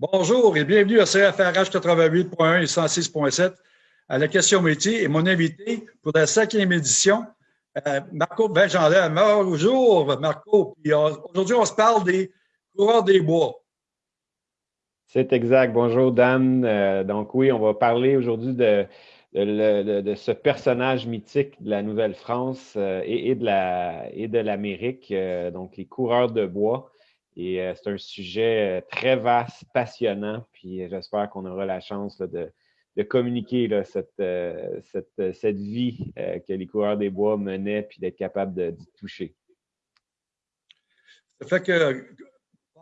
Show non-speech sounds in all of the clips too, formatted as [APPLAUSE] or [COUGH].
Bonjour et bienvenue à CFRH 88.1 et 106.7 à la question métier et mon invité pour la cinquième édition, euh, Marco Benjandin. Bonjour Marco. Euh, aujourd'hui, on se parle des coureurs des bois. C'est exact. Bonjour Dan. Euh, donc oui, on va parler aujourd'hui de, ce personnage mythique de la Nouvelle-France et, de l'Amérique, donc les coureurs de bois. Et euh, c'est un sujet euh, très vaste, passionnant, puis euh, j'espère qu'on aura la chance de, communiquer cette, vie que les coureurs des bois menaient, puis d'être capable d'y toucher. Ça fait que,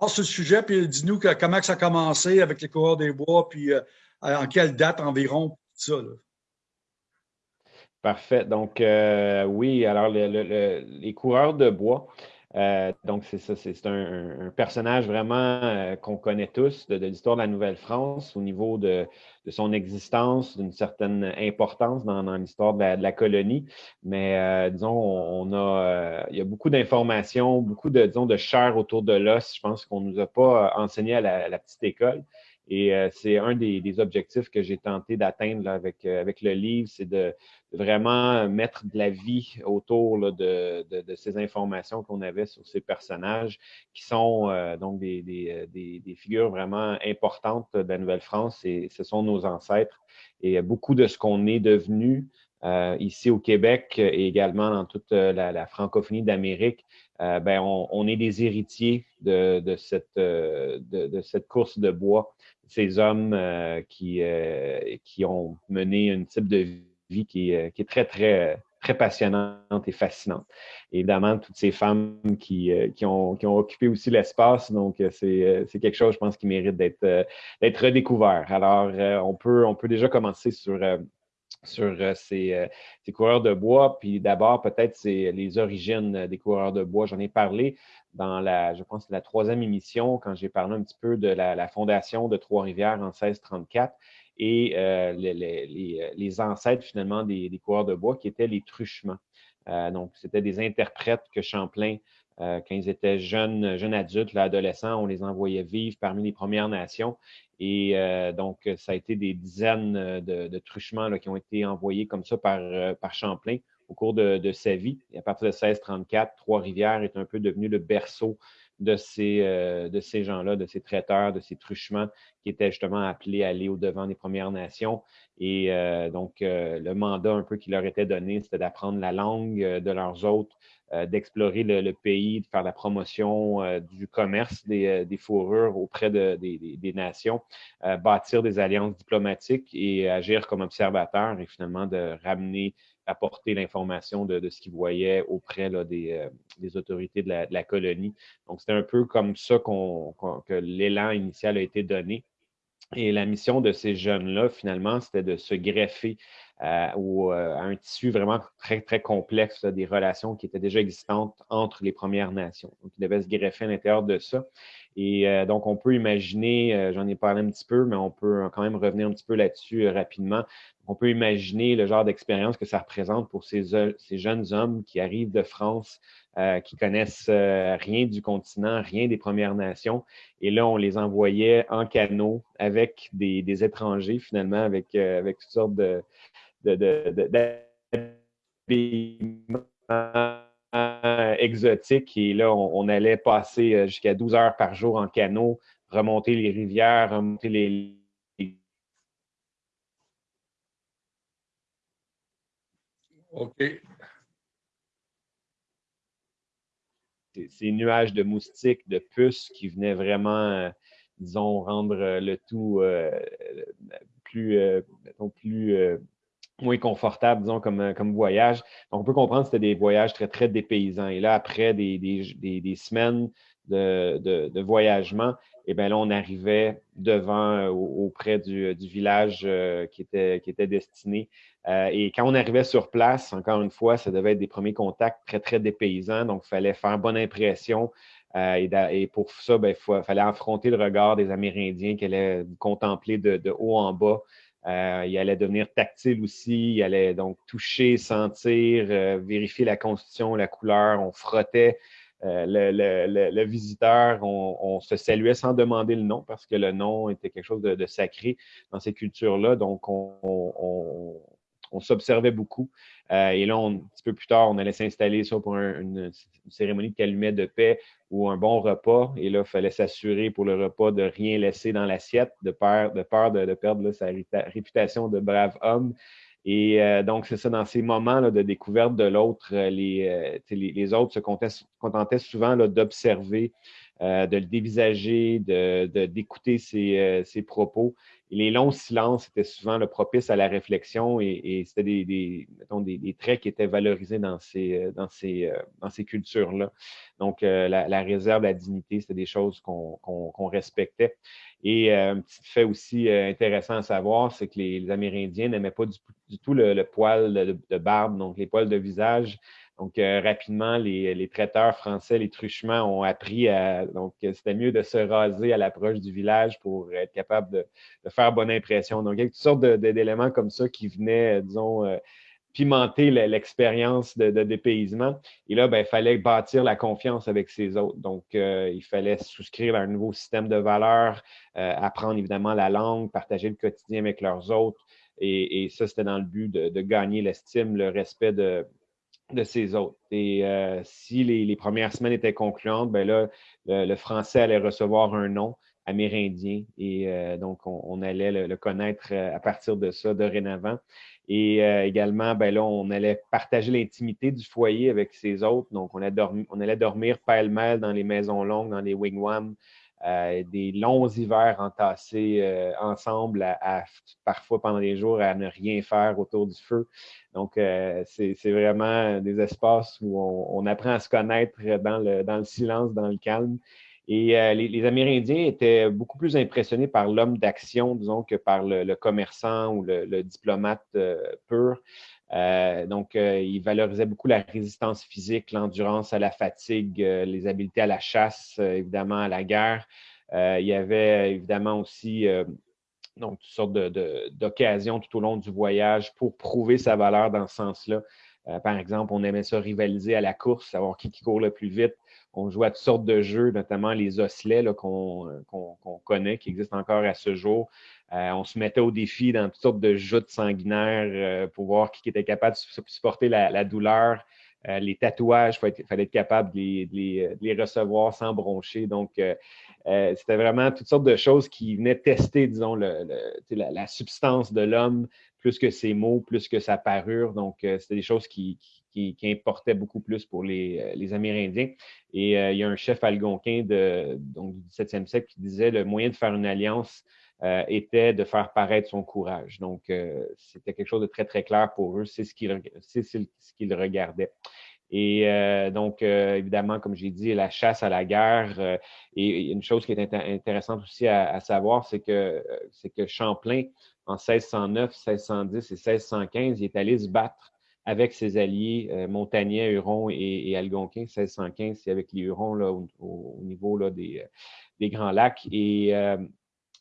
passe ce sujet, puis dis-nous comment ça a commencé avec les coureurs des bois, puis en quelle date environ, tout ça. Parfait. Donc, oui, alors les coureurs de bois, euh, donc, c'est ça, c'est un, personnage vraiment euh, qu'on connaît tous de, l'histoire de la Nouvelle-France au niveau de, son existence, d'une certaine importance dans, l'histoire de, la, colonie. Mais euh, disons, on, a, il y a beaucoup d'informations, beaucoup de, disons, de chair autour de l'os. Je pense qu'on ne nous a pas enseigné à la petite école. Et euh, c'est un des, objectifs que j'ai tenté d'atteindre avec, euh, avec le livre, c'est de, vraiment mettre de la vie autour de, ces informations qu'on avait sur ces personnages qui sont euh, donc des, des, figures vraiment importantes de la Nouvelle-France et ce sont nos ancêtres. Et beaucoup de ce qu'on est devenu ici au Québec et également dans toute la, francophonie d'Amérique, ben on, est des héritiers de, cette, de, cette course de bois ces hommes euh, qui, euh, qui ont mené un type de vie qui, euh, qui est très, très, très passionnante et fascinante. évidemment, toutes ces femmes qui, qui, ont, qui ont occupé aussi l'espace, donc c'est quelque chose, je pense, qui mérite d'être redécouvert. Alors, on, peut, on peut déjà commencer sur sur ces, ces, coureurs de bois. Puis d'abord, peut-être, c'est les origines des coureurs de bois. J'en ai parlé dans la, je pense, la troisième émission, quand j'ai parlé un petit peu de la, fondation de Trois-Rivières en 1634 et euh, les, ancêtres finalement des, coureurs de bois qui étaient les truchements. Euh, donc, c'était des interprètes que Champlain, euh, quand ils étaient jeunes, jeunes adultes, adolescents, on les envoyait vivre parmi les Premières Nations. Et donc, ça a été des dizaines de, de truchements qui ont été envoyés comme ça par, Champlain au cours de, sa vie. À partir de 1634, Trois-Rivières est un peu devenu le berceau de ces, euh, de ces gens-là, de ces traiteurs, de ces truchements qui étaient justement appelés à aller au-devant des Premières Nations. Et euh, donc, euh, le mandat un peu qui leur était donné, c'était d'apprendre la langue de leurs hôtes, d'explorer le, pays, de faire la promotion du commerce des, fourrures auprès des, des, nations, bâtir des alliances diplomatiques et agir comme observateurs et finalement de ramener apporter l'information de, ce qu'ils voyaient auprès des, euh, des, autorités de la, colonie. Donc, c'était un peu comme ça que l'élan initial a été donné. Et la mission de ces jeunes-là, finalement, c'était de se greffer euh, euh, à un tissu vraiment très, très complexe des relations qui étaient déjà existantes entre les Premières Nations. Donc, ils devaient se greffer à l'intérieur de ça. Et euh, donc, on peut imaginer, euh, j'en ai parlé un petit peu, mais on peut quand même revenir un petit peu là-dessus euh, rapidement. On peut imaginer le genre d'expérience que ça représente pour ces, ces, jeunes hommes qui arrivent de France, qui connaissent rien du continent, rien des Premières Nations. Et là, on les envoyait en canot avec des, des étrangers, finalement, avec, avec toutes sortes de, de, de, de euh, exotique. Et là, on, allait passer euh, jusqu'à 12 heures par jour en canot, remonter les rivières, remonter les, OK. Ces nuages de moustiques, de puces qui venaient vraiment, euh, disons, rendre le tout plus, plus moins confortable, disons, comme, euh, comme voyage. Donc, on peut comprendre que c'était des voyages très, très dépaysants. Et là, après des, des, des, semaines de, de, de, voyagement, et eh bien là, on arrivait devant, euh, auprès du, du village euh, qui, était, qui était destiné. et quand on arrivait sur place, encore une fois, ça devait être des premiers contacts très, très dépaysants. Donc, il fallait faire bonne impression. Et, et, pour ça, il ben, fallait affronter le regard des Amérindiens qui allaient contempler de, de haut en bas. Euh, il allait devenir tactile aussi, il allait donc toucher, sentir, euh, vérifier la constitution, la couleur. On frottait le, visiteur, on, se saluait sans demander le nom parce que le nom était quelque chose de, sacré dans ces cultures-là. Donc, on, s'observait beaucoup. et là, un petit peu plus tard, on allait s'installer ça pour une, cérémonie de calumet de paix ou un bon repas. Et là, il fallait s'assurer pour le repas de rien laisser dans l'assiette, de peur de, perdre sa réputation de brave homme. Et euh, donc, c'est ça, dans ces moments de découverte de l'autre, euh, euh, les, les, autres se contentaient souvent d'observer, de le dévisager, d'écouter de, ses, ses, propos les longs silences étaient souvent le propice à la réflexion et, c'était des, des, traits qui étaient valorisés dans ces, euh, dans ces, euh, dans ces cultures-là. Donc, euh, la, réserve, la dignité, c'était des choses qu'on respectait. Et un petit fait aussi intéressant à savoir, c'est que les, Amérindiens n'aimaient pas du, tout le, poil de, barbe, donc les poils de visage. Donc, euh, rapidement, les, traiteurs français, les truchements ont appris à. Donc, c'était mieux de se raser à l'approche du village pour être capable de, faire bonne impression. Donc, il y a toutes sortes d'éléments comme ça qui venaient, disons, euh, pimenter l'expérience de, dépaysement. Et là, ben, il fallait bâtir la confiance avec ses autres. Donc, euh, il fallait souscrire à un nouveau système de valeurs, apprendre évidemment la langue, partager le quotidien avec leurs autres. Et, ça, c'était dans le but de gagner l'estime, le respect de, de ces autres. Et euh, si les, premières semaines étaient concluantes, ben là, le, français allait recevoir un nom amérindien et euh, donc on, allait le, connaître euh, à partir de ça dorénavant. Et également, ben là, on allait partager l'intimité du foyer avec ses autres. Donc, on allait, dormir, on allait dormir pêle-mêle dans les maisons longues, dans les wigwams, euh, des longs hivers entassés euh, ensemble, à, parfois pendant des jours, à ne rien faire autour du feu. Donc, euh, c'est vraiment des espaces où on, apprend à se connaître dans le, dans le silence, dans le calme. Et les, Amérindiens étaient beaucoup plus impressionnés par l'homme d'action, disons, que par le, commerçant ou le, diplomate pur. Euh, donc, euh, il valorisait beaucoup la résistance physique, l'endurance à la fatigue, euh, les habiletés à la chasse, évidemment à la guerre. il y avait évidemment aussi toutes sortes d'occasions tout au long du voyage pour prouver sa valeur dans ce sens-là. par exemple, on aimait ça rivaliser à la course, savoir qui, qui court le plus vite. On jouait à toutes sortes de jeux, notamment les osselets qu'on connaît, qui existent encore à ce jour. Euh, on se mettait au défi dans toutes sortes de joutes sanguinaires euh, pour voir qui était capable de supporter la, douleur. Euh, les tatouages, il fallait être capable de les, recevoir sans broncher. Donc, c'était vraiment toutes sortes de choses qui venaient tester, disons, la, substance de l'homme, plus que ses mots, plus que sa parure. Donc, c'était des choses qui, importaient beaucoup plus pour les, Amérindiens. Et il y a un chef algonquin de, du 17e siècle qui disait le moyen de faire une alliance, euh, était de faire paraître son courage. Donc, euh, c'était quelque chose de très, très clair pour eux. C'est ce qu'ils regardaient. Et euh, donc, évidemment, comme j'ai dit, la chasse à la guerre. et une chose qui est intéressante aussi à, savoir, c'est que, c'est que Champlain, en 1609, 1610 et 1615, il est allé se battre avec ses alliés montagnais, Hurons et, Algonquins. 1615, c'est avec les Hurons là, au, niveau là, des, des, Grands Lacs. Et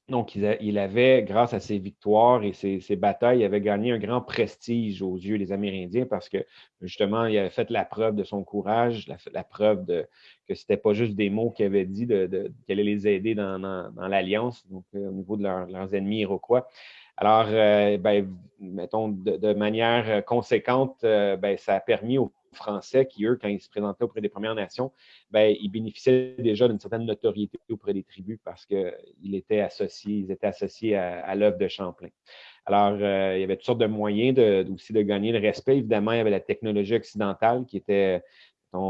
donc, il, avait, grâce à ses victoires et ses, batailles, il avait gagné un grand prestige aux yeux des Amérindiens parce que, justement, il avait fait la preuve de son courage, la, preuve de, que ce n'était pas juste des mots qu'il avait dit, de, qu'il allait les aider dans, l'Alliance, donc euh, au niveau de leurs ennemis iroquois. Alors, euh, ben, mettons, de, manière conséquente, euh, ben, ça a permis aux Français qui, eux, quand ils se présentaient auprès des Premières Nations, ben, ils bénéficiaient déjà d'une certaine notoriété auprès des tribus parce qu'ils étaient associés, ils étaient associés à, l'œuvre de Champlain. Alors, euh, il y avait toutes sortes de moyens de, aussi de gagner le respect. Évidemment, il y avait la technologie occidentale qui était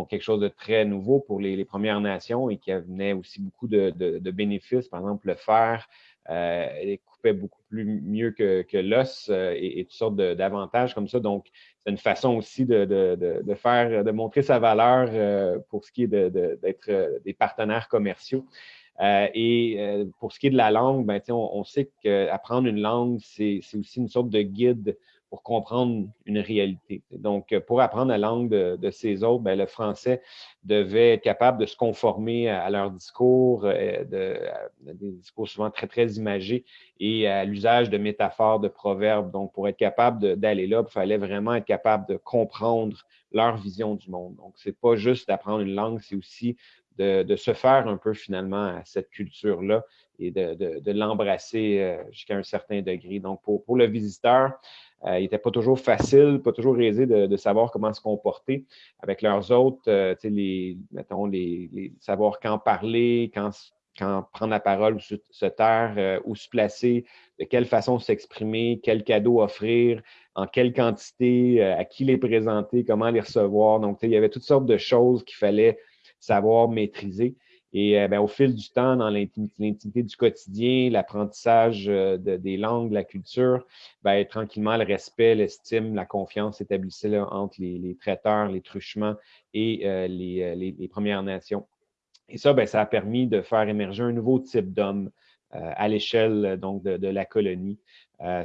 quelque chose de très nouveau pour les, Premières Nations et qui amenait aussi beaucoup de, bénéfices. Par exemple, le fer euh, coupait beaucoup plus mieux que, l'os euh, et, et, toutes sortes d'avantages comme ça. Donc, c'est une façon aussi de, faire, de montrer sa valeur euh, pour ce qui est d'être euh, des partenaires commerciaux. Euh, et pour ce qui est de la langue, ben, on, on, sait qu'apprendre une langue, c'est aussi une sorte de guide pour comprendre une réalité. Donc, pour apprendre la langue de, ces autres, ben, le français devait être capable de se conformer à, leur discours, euh, de, des discours souvent très, très imagés et à l'usage de métaphores, de proverbes. Donc, pour être capable d'aller là, il fallait vraiment être capable de comprendre leur vision du monde. Donc, ce n'est pas juste d'apprendre une langue, c'est aussi de, se faire un peu finalement à cette culture-là et de, l'embrasser euh, jusqu'à un certain degré. Donc, pour, le visiteur, euh, il n'était pas toujours facile, pas toujours aisé de, savoir comment se comporter avec leurs autres, euh, les, mettons, les, savoir quand parler, quand, quand prendre la parole ou se, taire, euh, où se placer, de quelle façon s'exprimer, quel cadeau offrir, en quelle quantité, à qui les présenter, comment les recevoir. Donc, il y avait toutes sortes de choses qu'il fallait savoir maîtriser. Et euh, ben, au fil du temps, dans l'intimité du quotidien, l'apprentissage euh, des langues, la culture, ben, tranquillement, le respect, l'estime, la confiance s'établissait entre les, traiteurs, les truchements et euh, les, Premières Nations. Et ça, ben, ça a permis de faire émerger un nouveau type d'homme à l'échelle donc de, la colonie.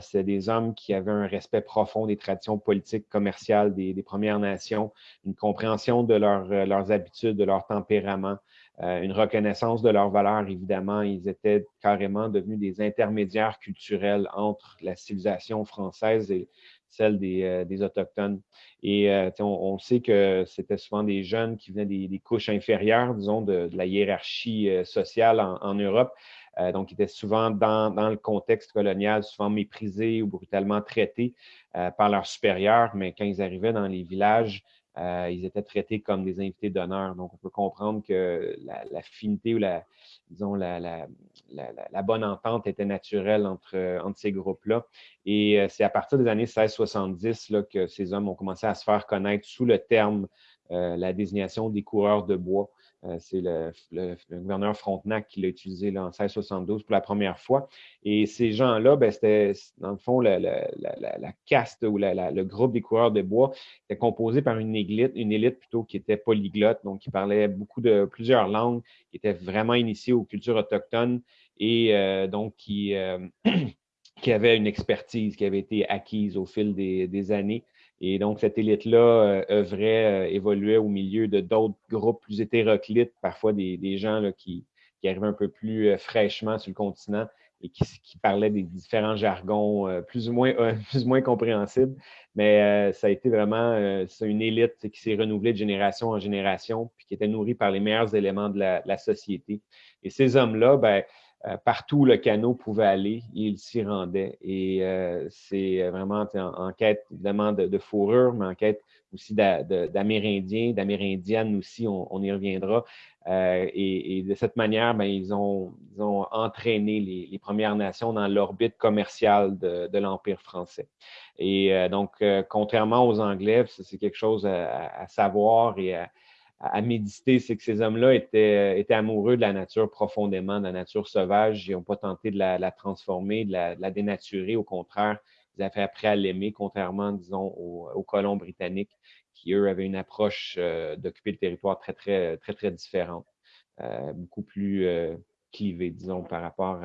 C'est des hommes qui avaient un respect profond des traditions politiques, commerciales des, Premières Nations, une compréhension de leurs habitudes, de leur tempérament, euh, une reconnaissance de leurs valeurs, évidemment. Ils étaient carrément devenus des intermédiaires culturels entre la civilisation française et celle des, euh, Autochtones. Et euh, on, sait que c'était souvent des jeunes qui venaient des, couches inférieures, disons, de, la hiérarchie sociale en, Europe. Donc, ils étaient souvent dans, dans, le contexte colonial, souvent méprisés ou brutalement traités par leurs supérieurs, mais quand ils arrivaient dans les villages, euh, ils étaient traités comme des invités d'honneur. Donc, on peut comprendre que l'affinité ou la, disons, la, la, la, bonne entente était naturelle entre, entre ces groupes-là. Et euh, c'est à partir des années 1670 là, que ces hommes ont commencé à se faire connaître sous le terme, euh, la désignation des coureurs de bois. Euh, c'est le, gouverneur Frontenac qui l'a utilisé en 1672 pour la première fois. Et ces gens-là, ben, c'était, dans le fond, la, caste ou le groupe des coureurs de bois était composé par une élite, une élite plutôt qui était polyglotte, donc qui parlait beaucoup de plusieurs langues, qui était vraiment initiée aux cultures autochtones et euh, donc qui, euh, [CLEARS THROAT] qui avait une expertise qui avait été acquise au fil des années. Et donc, cette élite-là euh, œuvrait, euh, évoluait au milieu de d'autres groupes plus hétéroclites, parfois des, gens qui, arrivaient un peu plus euh, fraîchement sur le continent et qui, parlaient des différents jargons plus, ou moins, [LAUGHS] plus ou moins compréhensibles. Mais ça a été vraiment une élite qui s'est renouvelée de génération en génération, puis qui était nourrie par les meilleurs éléments de la, de la société. Et ces hommes-là, ben, euh, partout où le canot pouvait aller, il s'y rendait. Et euh, c'est vraiment en, quête évidemment de, fourrure, mais en quête aussi d'Amérindiens, d'Amérindiennes aussi, on, y reviendra. Euh, et, de cette manière, ben, ils, ont, ont, entraîné les, Premières Nations dans l'orbite commerciale de, l'Empire français. Et donc, contrairement aux Anglais, c'est quelque chose à, à savoir et à, à méditer, c'est que ces hommes-là étaient, étaient, amoureux de la nature profondément, de la nature sauvage. Ils n'ont pas tenté de la, transformer, de la, dénaturer. Au contraire, ils avaient appris à l'aimer, contrairement, disons, aux, colons britanniques qui, eux, avaient une approche euh, d'occuper le territoire très, très, très, très différente, euh, beaucoup plus euh, clivée, disons, par rapport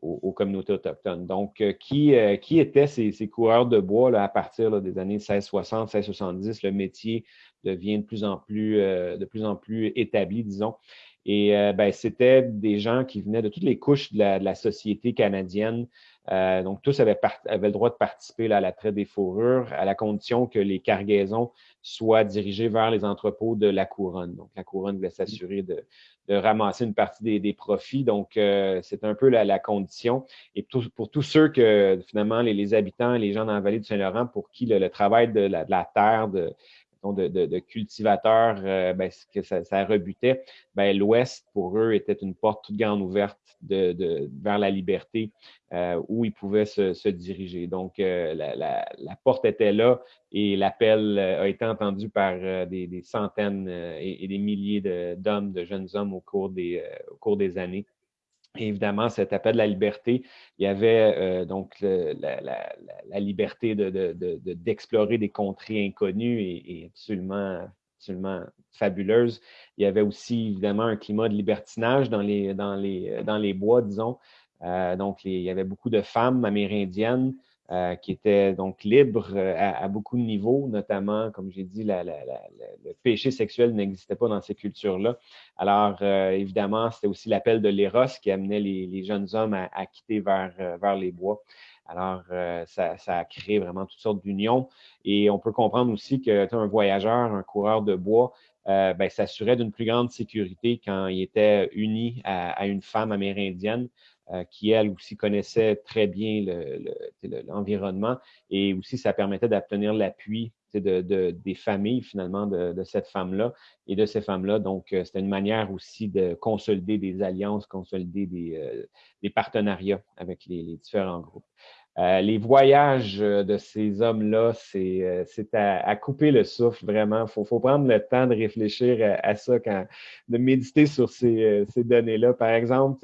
aux, communautés autochtones. Donc, qui, qui étaient ces, ces, coureurs de bois là, à partir des années 1660, 1670, le métier devient de plus en plus, euh, de plus, en plus établi, disons. Et euh, ben, c'était des gens qui venaient de toutes les couches de la, société canadienne. Euh, donc, tous avaient, avaient, le droit de participer à la traite des fourrures, à la condition que les cargaisons soient dirigées vers les entrepôts de la couronne. Donc, la couronne voulait s'assurer de, ramasser une partie des, profits. Donc, c'est un peu la, condition. Et pour tous ceux que, finalement, les, habitants, les gens dans la vallée du Saint-Laurent, pour qui le, travail de la, de la terre, de, de, cultivateurs, euh, ben, que ça, rebutait, ben, l'Ouest, pour eux, était une porte toute grande ouverte de, vers la liberté euh, où ils pouvaient se, diriger. Donc, euh, la, porte était là et l'appel a été entendu par des, centaines et, des milliers d'hommes, de, jeunes hommes au cours des, au cours des années évidemment, cet appel de la liberté, il y avait euh, donc la, liberté d'explorer de, des contrées inconnues et, absolument, absolument fabuleuses. Il y avait aussi évidemment un climat de libertinage dans les bois, disons. Euh, donc, il y avait beaucoup de femmes amérindiennes euh, qui était donc libre euh, à, beaucoup de niveaux, notamment, comme j'ai dit, le péché sexuel n'existait pas dans ces cultures-là. Alors, euh, évidemment, c'était aussi l'appel de l'Éros qui amenait les, jeunes hommes à, quitter vers, les bois. Alors, ça, a créé vraiment toutes sortes d'unions. Et on peut comprendre aussi qu'un voyageur, un coureur de bois, ben, s'assurait d'une plus grande sécurité quand il était uni à une femme amérindienne. Euh, qui, elle aussi, connaissait très bien l'environnement et aussi ça permettait d'obtenir l'appui de, des familles, finalement, de, cette femme-là et de ces femmes-là. Donc, euh, c'était une manière aussi de consolider des alliances, consolider des, euh, partenariats avec les, différents groupes. Les voyages de ces hommes-là, c'est à, couper le souffle, vraiment. Il faut, prendre le temps de réfléchir à, ça, quand, de méditer sur ces, ces données-là. Par exemple,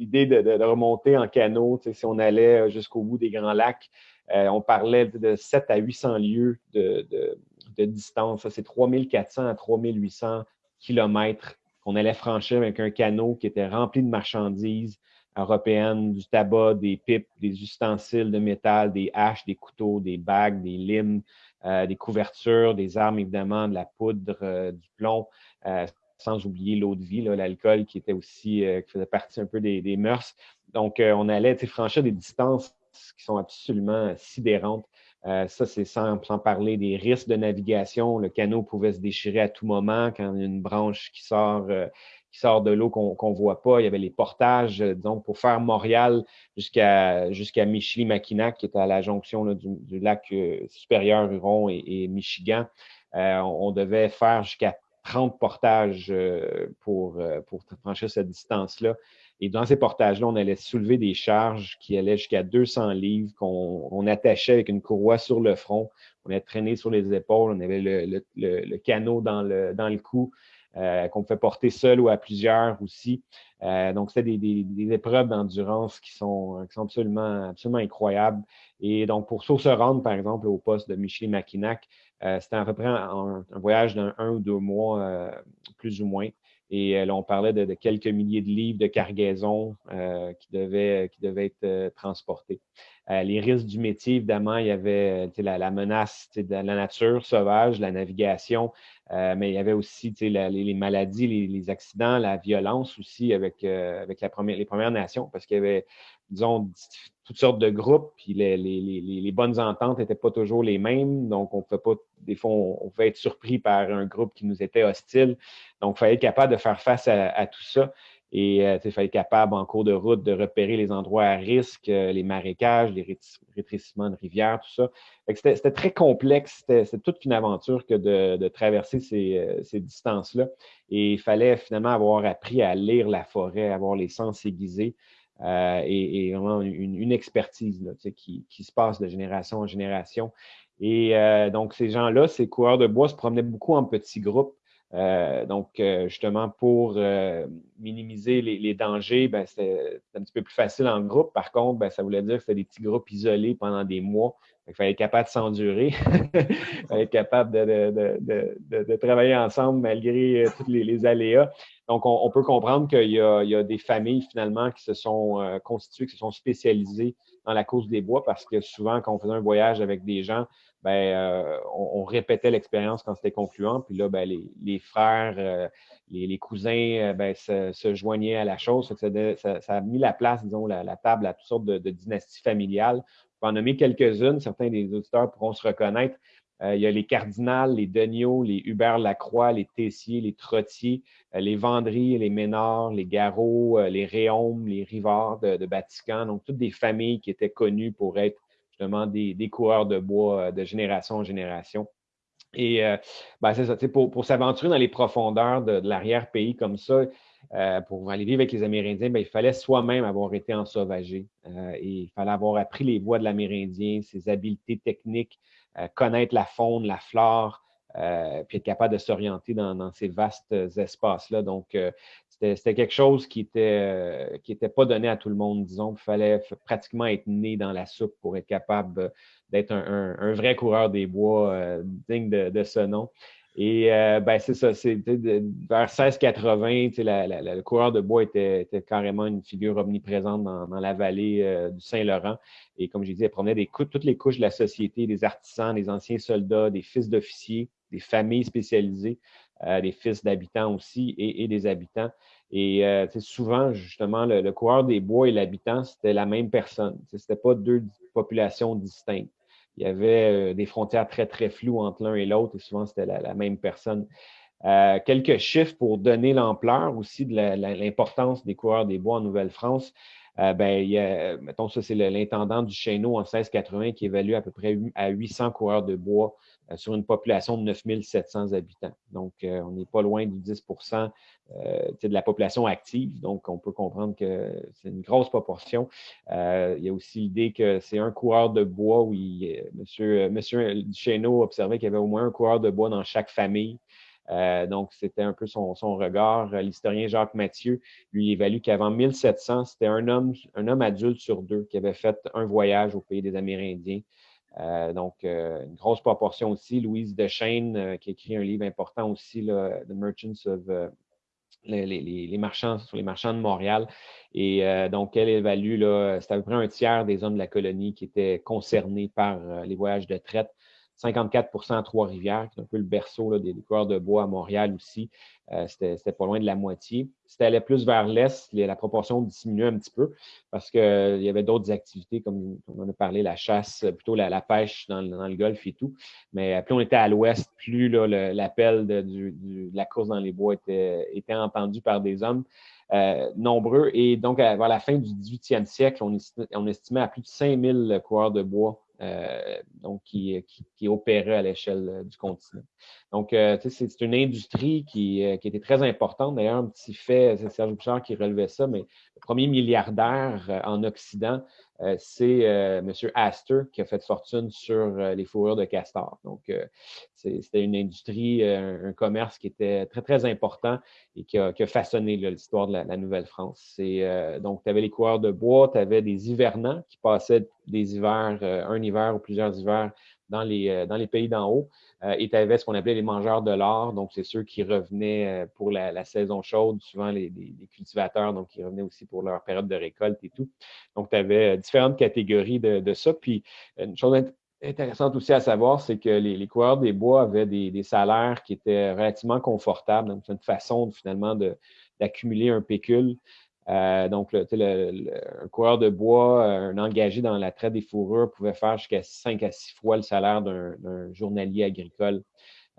l'idée de, remonter en canot, si on allait euh, jusqu'au bout des Grands Lacs, euh, on parlait de 7 à 800 lieues de, distance. Ça, c'est 3400 à 3800 kilomètres qu'on allait franchir avec un canot qui était rempli de marchandises européennes, du tabac, des pipes, des ustensiles de métal, des haches, des couteaux, des bagues, des limes, euh, des couvertures, des armes, évidemment, de la poudre, du plomb sans oublier l'eau de vie, l'alcool qui était aussi, euh, qui faisait partie un peu des, mœurs. Donc, euh, on allait franchir des distances qui sont absolument sidérantes. Euh, ça, c'est sans, parler des risques de navigation. Le canot pouvait se déchirer à tout moment quand il y a une branche qui sort, qui sort de l'eau qu'on ne voit pas. Il y avait les portages, donc pour faire Montréal jusqu'à jusqu'à Michilimackinac, qui est à la jonction du, lac supérieur Huron et, Michigan. on devait faire jusqu'à 30 portages euh, pour, euh, pour franchir cette distance-là. Et dans ces portages-là, on allait soulever des charges qui allaient jusqu'à 200 livres qu'on attachait avec une courroie sur le front. On allait traîner sur les épaules. On avait le, le, canot dans le, dans le cou euh, qu'on pouvait porter seul ou à plusieurs aussi. donc, c'était des, épreuves d'endurance qui sont, qui sont absolument, absolument incroyables. Et donc, pour se rendre, par exemple, au poste de Michel Mackinac, euh, c'était à peu près un, voyage d'un un ou deux mois, euh, plus ou moins. Et euh, là, on parlait de, quelques milliers de livres de cargaison qui, devaient, qui devaient être transportés. Les risques du métier, évidemment, il y avait la, la, menace de la nature sauvage, la navigation, mais il y avait aussi les, maladies, les, accidents, la violence aussi avec, les Premières Nations, parce qu'il y avait, disons, toutes sortes de groupes, puis les, bonnes ententes n'étaient pas toujours les mêmes. Donc, on peut pas, des fois, on, pouvait être surpris par un groupe qui nous était hostile. Donc, il fallait être capable de faire face à, tout ça. Et euh, il fallait être capable, en cours de route, de repérer les endroits à risque, euh, les marécages, les rétrécissements de rivières, tout ça. C'était très complexe. C'était toute une aventure que de, traverser ces, euh, ces distances-là. Et il fallait finalement avoir appris à lire la forêt, avoir les sens aiguisés. Euh, et, vraiment une, expertise qui, se passe de génération en génération. Et donc, ces gens-là, ces coureurs de bois se promenaient beaucoup en petits groupes. Euh, donc, justement, pour minimiser les, dangers, ben, c'était un petit peu plus facile en groupe. Par contre, ben, ça voulait dire que c'était des petits groupes isolés pendant des mois. [LAUGHS] Il fallait être capable de s'endurer. il fallait être capable de, travailler ensemble malgré tous les aléas. Donc, on, peut comprendre qu'il y, a des familles finalement qui se sont euh, constituées, qui se sont spécialisées dans la cause des bois parce que souvent, quand on faisait un voyage avec des gens, ben, euh, on, répétait l'expérience quand c'était concluant. Puis là, ben, les, frères, euh, les, cousins ben, se, joignaient à la chose. Ça, a mis la place, disons, la, table à toutes sortes de, de dynasties familiales. On va en nommer quelques-unes. Certains des auditeurs pourront se reconnaître. Euh, il y a les Cardinals, les Degnaud, les Hubert Lacroix, les Tessiers, les Trottiers, euh, les Vendry, les Ménards, les Garot, euh, les Réaumes, les Rivards de, de Vatican. Donc, toutes des familles qui étaient connues pour être des, coureurs de bois de génération en génération. Et ben, c'est ça, pour, pour s'aventurer dans les profondeurs de, l'arrière-pays comme ça, pour aller vivre avec les Amérindiens, ben, il fallait soi-même avoir été ensauvagé. et il fallait avoir appris les voies de l'Amérindien, ses habiletés techniques, euh, connaître la faune, la flore, euh, puis être capable de s'orienter dans, ces vastes espaces-là. Donc, euh, c'était quelque chose qui n'était qui était pas donné à tout le monde, disons. Il fallait pratiquement être né dans la soupe pour être capable d'être un, vrai coureur des bois digne de, ce nom. Et euh, ben, c'est ça, c'est vers 1680, le coureur de bois était, carrément une figure omniprésente dans, la vallée euh, du Saint-Laurent. Et comme j'ai dit, elle promenait des, toutes les couches de la société, des artisans, des anciens soldats, des fils d'officiers, des familles spécialisées, euh, des fils d'habitants aussi et, des habitants. Et souvent, justement, le, le, coureur des bois et l'habitant, c'était la même personne. Ce n'était pas deux populations distinctes il y avait euh, des frontières très, très floues entre l'un et l'autre, et souvent c'était la, même personne. Euh, quelques chiffres pour donner l'ampleur aussi de l'importance des coureurs des bois en Nouvelle-France. Euh, ben, il y a, mettons, ça, c'est l'intendant du Chéneau en 1680 qui évalue à peu près à 800 coureurs de bois euh, sur une population de 9700 habitants. Donc, euh, on n'est pas loin du 10% de la population active. Donc, on peut comprendre que c'est une grosse proportion. il y a aussi l'idée que c'est un coureur de bois où il, monsieur, monsieur Duchesneau observait qu'il y avait au moins un coureur de bois dans chaque famille. Euh, donc, c'était un peu son, regard. Euh, l'historien Jacques Mathieu lui évalue qu'avant 1700, c'était un homme, un homme adulte sur deux qui avait fait un voyage au pays des Amérindiens. Euh, donc, une grosse proportion aussi. Louise Dechaine, qui écrit un livre important aussi, The Merchants of les, marchands sur les marchands de Montréal. Et donc, elle évalue, c'est à peu près un tiers des hommes de la colonie qui étaient concernés par les voyages de traite. 54% à Trois-Rivières, qui est un peu le berceau des, coureurs de bois à Montréal aussi. Euh, c'était pas loin de la moitié. Si tu allais plus vers l'est, la proportion diminuait un petit peu parce qu'il euh, y avait d'autres activités, comme on en a parlé, la chasse, plutôt la, pêche dans, le golfe et tout. Mais euh, plus on était à l'ouest, plus l'appel de, la course dans les bois était, était entendu par des hommes. nombreux. Et donc, vers la fin du 18e siècle, on, on estimait à plus de 5000 coureurs de bois euh, donc qui, qui, opérait à l'échelle euh, du continent. Donc, euh, c'est une industrie qui, qui, était très importante. D'ailleurs, un petit fait, c'est Serge Bouchard qui relevait ça, mais le premier milliardaire en Occident euh, c'est euh, M. Astor qui a fait fortune sur euh, les fourrures de castor. Donc, c'était une industrie, un, commerce qui était très, très important et qui a, façonné l'histoire de la, Nouvelle-France. donc, tu avais les coureurs de bois, tu avais des hivernants qui passaient des hivers, un hiver ou plusieurs hivers dans les, dans les pays d'en haut. Euh, et tu avais ce qu'on appelait les mangeurs de l'or, donc c'est ceux qui revenaient euh, pour la, saison chaude, souvent les, cultivateurs, donc qui revenaient aussi pour leur période de récolte et tout. Donc, tu avais euh, différentes catégories de, ça. Puis, une chose intéressante aussi à savoir, c'est que les, les, coureurs des bois avaient des, salaires qui étaient relativement confortables. Une façon finalement d'accumuler un pécule. Euh, donc, le, un coureur de bois, un engagé dans la traite des fourrures pouvait faire jusqu'à 5 à 6 fois le salaire d'un journalier agricole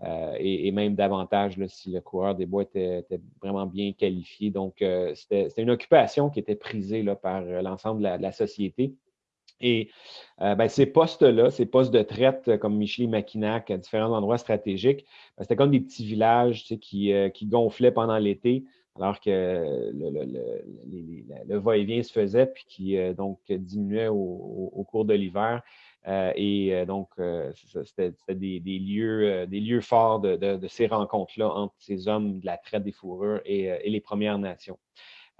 euh, et, même davantage si le coureur des bois était, vraiment bien qualifié. Donc, euh, c'était une occupation qui était prisée par l'ensemble de, la société. Et ben, ces postes-là, ces postes de traite comme Michel Mackinac à différents endroits stratégiques, ben, c'était comme des petits villages qui gonflaient pendant l'été alors que le, va-et-vient se faisait, puis qui euh, donc diminuait au, cours de l'hiver. Euh, et euh, donc, c'était des, lieux, des lieux forts de, ces rencontres-là entre ces hommes de la traite des fourrures et les Premières Nations.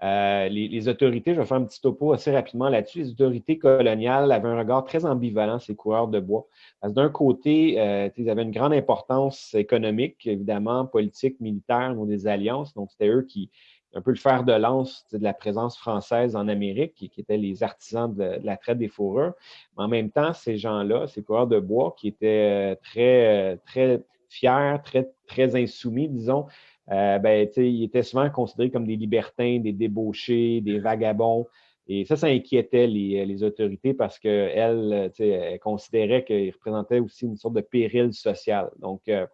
Euh, les, autorités, je vais faire un petit topo assez rapidement là-dessus, les autorités coloniales avaient un regard très ambivalent, ces coureurs de bois. Parce d'un côté, euh, ils avaient une grande importance économique, évidemment, politique, militaire, ou des alliances. Donc, c'était eux qui, un peu le fer de lance de la présence française en Amérique, qui, étaient les artisans de, la traite des fourrures. Mais en même temps, ces gens-là, ces coureurs de bois, qui étaient euh, très, très fiers, très, très insoumis, disons, euh, ben, ils étaient souvent considérés comme des libertins, des débauchés, des vagabonds. Et ça, ça inquiétait les, les autorités parce qu'elles elles considéraient qu'ils représentaient aussi une sorte de péril social. Donc, euh,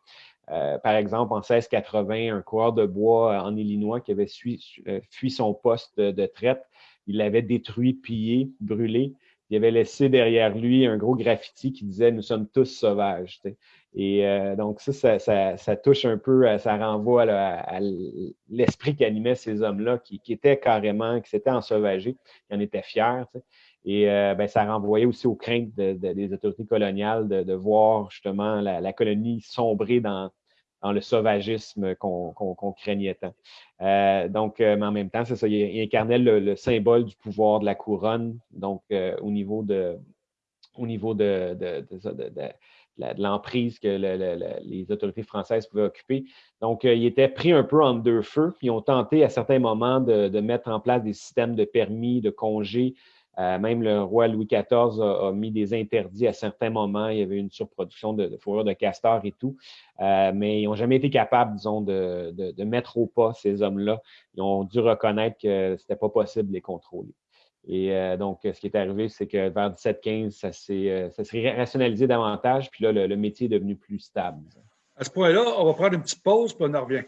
euh, par exemple, en 1680, un coureur de bois en Illinois qui avait fui, son poste de, traite, il l'avait détruit, pillé, brûlé. Il avait laissé derrière lui un gros graffiti qui disait Nous sommes tous sauvages. Et euh, donc, ça ça, touche un peu, euh, ça renvoie à, l'esprit qui animait ces hommes-là, qui, étaient carrément, qui s'étaient ensauvagés, qui en étaient fiers. Et euh, ben, ça renvoyait aussi aux craintes des autorités coloniales de, voir justement la, colonie sombrer dans, le sauvagisme qu'on craignait tant. donc, mais en même temps, c'est ça, il, incarnait le, symbole du pouvoir de la couronne, donc au niveau de, au niveau de, l'emprise que les autorités françaises pouvaient occuper. Donc, ils étaient pris un peu en deux feux, ils ont tenté à certains moments de mettre en place des systèmes de permis, de congés, euh, même le roi Louis XIV a, mis des interdits à certains moments. Il y avait une surproduction de, de fourrure de castor et tout. Euh, mais ils n'ont jamais été capables, disons, de, mettre au pas ces hommes-là. Ils ont dû reconnaître que ce n'était pas possible de les contrôler. Et euh, donc, ce qui est arrivé, c'est que vers 1715, ça s'est rationalisé davantage, puis là, le, métier est devenu plus stable. À ce point-là, on va prendre une petite pause, puis on en revient.